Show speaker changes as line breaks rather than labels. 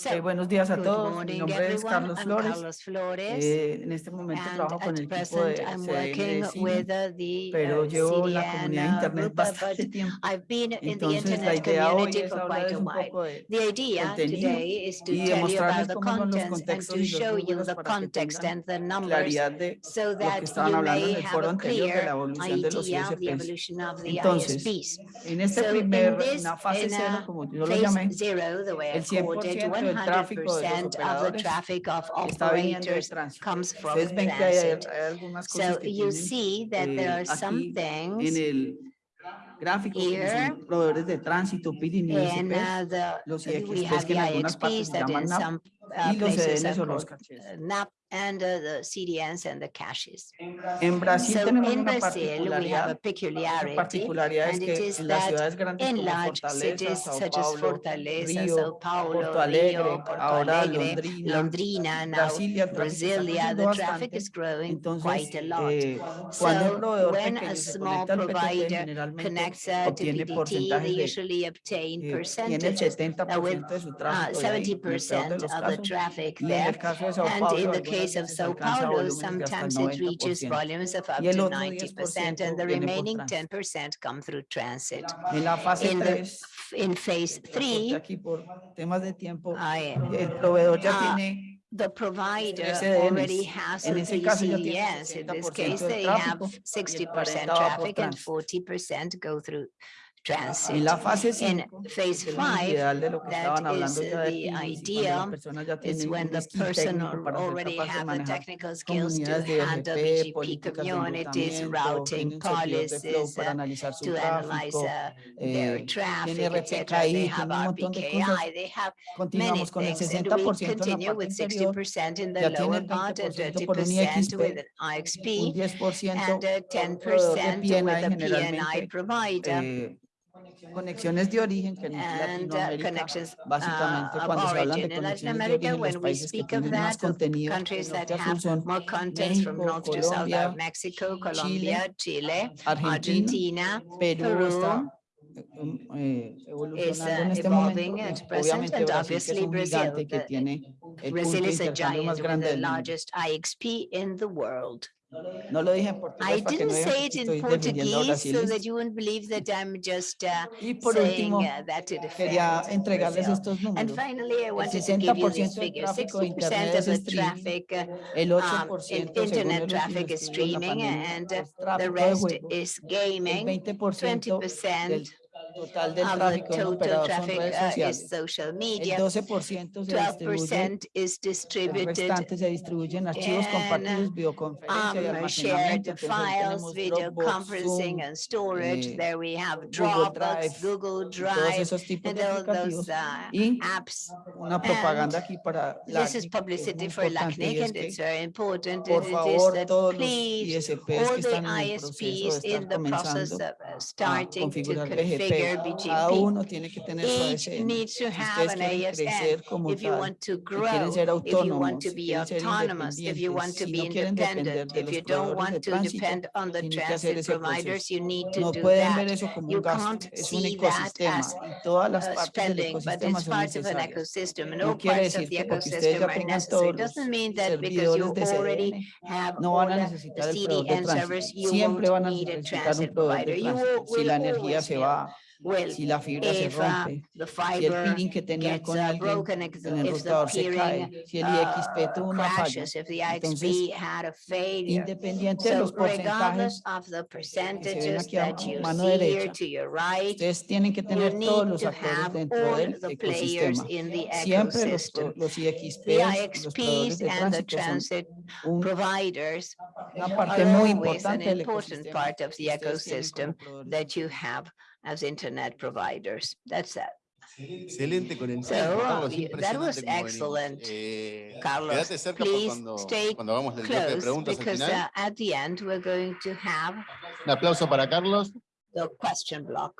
So,
Eh, buenos días a
Good
todos. Mi
morning,
nombre es
everyone.
Carlos
I'm
Flores.
Carlos Flores.
Eh, en este momento
and
trabajo con
at
el equipo
present,
de
I'm
CDN
working
de Cine,
with uh, the
pero
uh,
llevo la
CDN
comunidad de
uh,
internet
group, uh,
bastante
but
tiempo.
I've been in the
Entonces la
internet
idea hoy
community
es
for quite
hablarles
a
un
while.
poco de
The idea
contenido
today is to
y
tell you about
demostrarles
the
cómo son los
contents and
contextos
to
y los
show you
números
the
para que
context
tengan
and the numbers
claridad de
so
lo que
that
estaban
you
hablando en
may
el
have
foro
a
anterior de la
clear
evolución de los
idea of the
ISPs.
evolution of the
Entonces,
ISPs.
en este
So in
primer,
this,
en la fase
in
cero,
a
como yo lo
phase
llamé,
zero, the way I
el
called it,
100% del tráfico de los
100% of the
operadores
traffic of
está viniendo de
operators
tránsito.
comes from
Ustedes ven que hay,
transit.
hay algunas cosas
So
que
you
tienen
see that there
eh,
are some
aquí en
things
el gráfico que
here
son proveedores de tránsito, PIDIN y
and
ISPs,
uh, the,
los
we
IXPs
have
que
the
en algunas partes
IXPs
se
that
llaman
in
NAP
some uh,
y los
places
CDNs
are
o los
called
cachés.
uh, NAP and uh, the CDNs and the caches.
En Brasil
So
tenemos
in
una
Brazil, we have a
particularidad,
peculiarity and it is
que
is
en las
that in large cities
Sao
such as Fortaleza,
Río,
Sao Paulo,
Porto Alegre,
Rio, Porto
ahora
Alegre,
Londrina,
Londrina, now
Brasilia, el tráfico está
Brasilia,
creciendo
the traffic is growing
Entonces,
quite a lot.
eh,
So when a
pequeño se
small
conecta al PTT,
provider connects uh, to
obtiene
PDT, they usually obtain
eh,
percentages uh, with
70%
uh,
tráfico de ahí, en el peor de
70%
los
of the traffic there.
el caso de Sao
And in the
algunas
case of Sao Paulo,
volúmenes de hasta el
sometimes it reaches volumes of up to 90% and the
10% viene por
remaining 10% come through transit.
En la fase
In the In phase three,
aquí por temas de tiempo,
I,
ya
Ah,
tiene
the provider already has
En
the
ese caso ya tiene
CDNs. In this case, they have
tráfico y el
60%
40 va por
traffic and 40% go through
En
transit.
la fase
In
5,
phase
que es el
five,
ideal de lo que estaban hablando ya de
the
PIDs y cuando
idea,
personas ya
is when the person
técnico
al-
para ser
already have the technical skills to handle
BGP,
BGP
políticas de
communities, routing
tienen servidores de
policies,
para
uh,
analizar su
to analyze uh, their
eh,
traffic,
tiene
et cetera. They have
tiene un montón de cosas.
RPKI, they have many
Continuamos con el
things, and we
60% en la
continue with 60% in the lower part and
20%
30% with
IXP,
an IXP
10%
and uh,
por un proveedor de
10% with a PNI provider.
Eh, conexiones de origen que en
and uh,
Latinoamérica
connections uh,
básicamente
of
cuando se hablan de
origin. In Latin
conexiones de
America,
origen los
when we
países que
speak of
tienen más
that, of
contenido de
countries that
norte a sur
have
son
more contents from
México,
north to south
Colombia,
are Mexico, Colombia, Chile,
Argentina,
Argentina,
Perú
Peru
está eh,
is
evolucionando
uh,
en este
evolving
momento.
at
y
present,
Obviamente
and
Brasil, que es
obviously
un
Brazil.
gigante que
the-
tiene el punto
Brazil
de
is a
intercambio
giant
más
with
grande
the
del mundo.
Largest IXP in the world.
No lo dije en portugués
I
no
didn't
digan
say it in Portuguese so that you wouldn't believe that I'm just uh,
Y por
saying
último,
uh, that to
quería
defend
entregarles
Brazil.
estos
And finally, I wanted to give you
60%
these figures. 60% of the traffic um,
8%
internet traffic is
estudio de la
streaming and uh, the rest is gaming.
20%
20%
del total del tráfico
total
operador son
traffic
redes
uh,
sociales.
social
El
media.
12% se distribuye
12% is
El
distributed
restante se distribuye en archivos
in,
compartidos, videoconferencia y
um,
almacenamiento.
shared
Entonces ahí
files, video conferencing and storage.
eh,
There we have Dropbox,
Drive,
Google
y todos
Drive,
esos tipos
and
de aplicativos.
those uh,
Y
apps.
una propaganda aquí para
This is
LACNIC, que es muy
publicity for LACNIC and it's very important.
por
and It is
favor,
that please, all the
están en el proceso de
ISPs in the process of uh, starting to configure
cada
BGP.
uno tiene que tener su
Each
ASN.
needs to
Si
have
ustedes
an
quieren
ASN.
crecer como
If you
tal,
want to
si quieren
grow,
ser
if you want
autónomos,
to
si
be
quieren ser
autonomous, if you want
independientes,
to
si
be
no quieren depender
independent,
de
if
los
you don't
proveedores de
want to
tránsito,
depend on the
tienen que hacer
transit
ese proceso.
providers, you need to
No
do
pueden ver
that.
eso como
You
un gasto,
can't
es un
see that
ecosistema
as
y todas las
uh,
partes del
spending, but
ecosistema
it's
son
part of an
necesarias.
ecosystem. and
No
all
quiere
parts of
decir
the
que porque ustedes
ecosystem
ya
are
tengan
necessary.
todos los
Doesn't mean that because you
servidores de
already
CDN,
have
no
all
van a
the
necesitar el proveedor de
CDN servers,
tránsito.
you
Siempre
won't
van a
need a
necesitar un
transit
proveedor
provider.
de
You
tránsito.
will,
Si
will
la energía
always
se
need
va,
Well,
si la fibra se
if uh,
rompe,
the
si el
fiber
peering que tenían
gets
con
uh,
alguien,
broken, if
el
the if the
enrutador se cae, si el
uh,
IXP tuvo una falla.
crashes, if the
Entonces,
IXP had a failure.
De
So
los
regardless
porcentajes,
of the
ven
percentages
aquí a
that you
mano
see here
derecha,
to your right,
ustedes tienen que tener todos los
to
actores dentro del
the players
ecosistema.
in the
Siempre los,
ecosystem.
los IXPs,
The
los proveedores de
and the
tránsito son
transit
un-
providers
una parte
are
muy
an
importante del
important
ecosistema
part of the ecosystem that you have as internet providers. That's that.
Excelente con el
So, uh,
Carlos,
that was
impresionante cómo venimos.
excellent,
Eh,
Carlos.
Quédate cerca por
Please
cuando,
stay
cuando hagamos el bloque de
Close, because
final.
uh, at the end, we're going to have
Un aplauso para Carlos.
the question block.